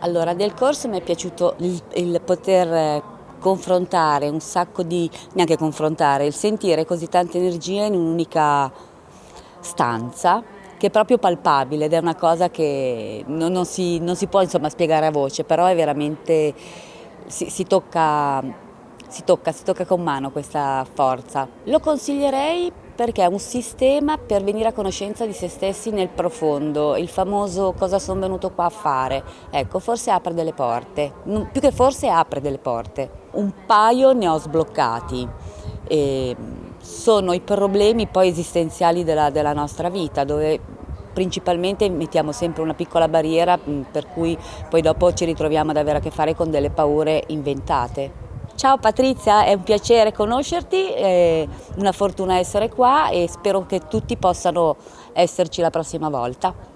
Allora, del corso mi è piaciuto il, il poter confrontare un sacco di, neanche confrontare, il sentire così tanta energia in un'unica stanza che è proprio palpabile ed è una cosa che non, non, si, non si, può insomma, spiegare a voce, però è veramente, si, si tocca si tocca, si tocca con mano questa forza. Lo consiglierei perché è un sistema per venire a conoscenza di se stessi nel profondo, il famoso cosa sono venuto qua a fare. Ecco, forse apre delle porte, più che forse apre delle porte. Un paio ne ho sbloccati. E sono i problemi poi esistenziali della, della nostra vita, dove principalmente mettiamo sempre una piccola barriera per cui poi dopo ci ritroviamo ad avere a che fare con delle paure inventate. Ciao Patrizia, è un piacere conoscerti, è una fortuna essere qua e spero che tutti possano esserci la prossima volta.